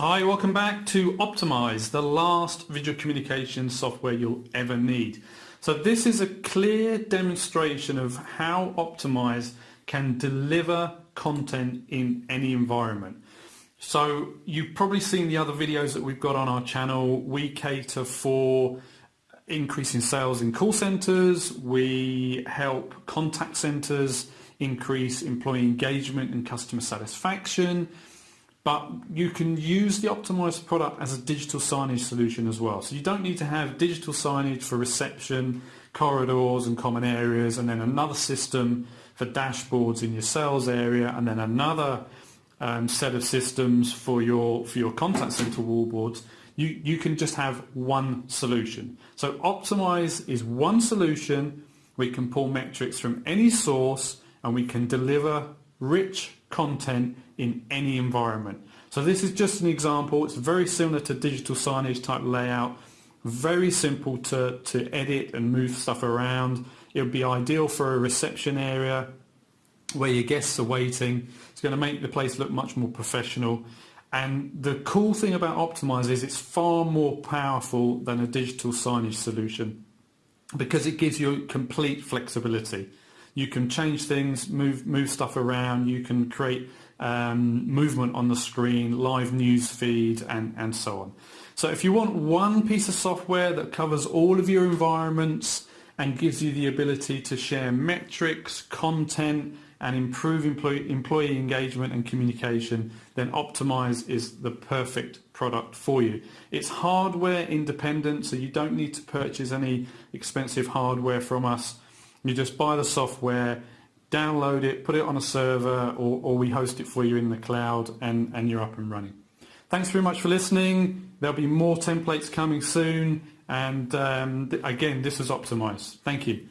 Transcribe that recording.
Hi, welcome back to Optimize, the last video communication software you'll ever need. So this is a clear demonstration of how Optimize can deliver content in any environment. So you've probably seen the other videos that we've got on our channel. We cater for increasing sales in call centers. We help contact centers increase employee engagement and customer satisfaction but you can use the optimized product as a digital signage solution as well. So you don't need to have digital signage for reception, corridors and common areas and then another system for dashboards in your sales area and then another um, set of systems for your for your contact center wallboards. You, you can just have one solution. So Optimize is one solution. We can pull metrics from any source and we can deliver rich content in any environment. So this is just an example. It's very similar to digital signage type layout. Very simple to, to edit and move stuff around. It would be ideal for a reception area where your guests are waiting. It's going to make the place look much more professional. And the cool thing about Optimize is it's far more powerful than a digital signage solution because it gives you complete flexibility. You can change things, move move stuff around. You can create um, movement on the screen, live news feed, and and so on. So if you want one piece of software that covers all of your environments and gives you the ability to share metrics, content, and improve employee, employee engagement and communication, then Optimize is the perfect product for you. It's hardware independent, so you don't need to purchase any expensive hardware from us. You just buy the software, download it, put it on a server, or, or we host it for you in the cloud, and, and you're up and running. Thanks very much for listening. There'll be more templates coming soon. And um, again, this is Optimize. Thank you.